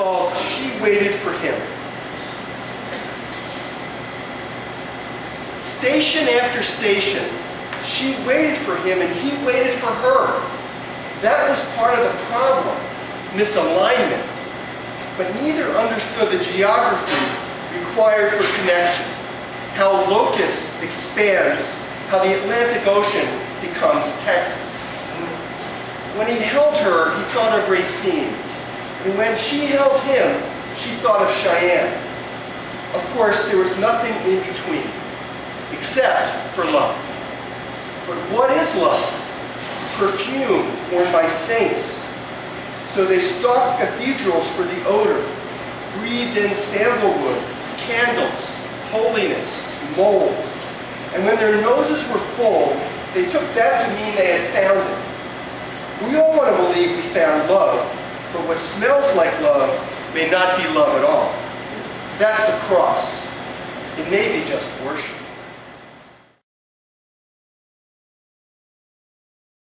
called She Waited for Him. Station after station, she waited for him and he waited for her. That was part of the problem, misalignment. But neither understood the geography required for connection, how locus expands, how the Atlantic Ocean becomes Texas. When he held her, he thought of Racine. And when she held him, she thought of Cheyenne. Of course, there was nothing in between, except for love. But what is love? Perfume worn by saints. So they stalked cathedrals for the odor, breathed in sandalwood, candles, holiness, mold. And when their noses were full, they took that to mean they had found it. We all want to believe we found love, what smells like love may not be love at all. That's the cross. It may be just worship.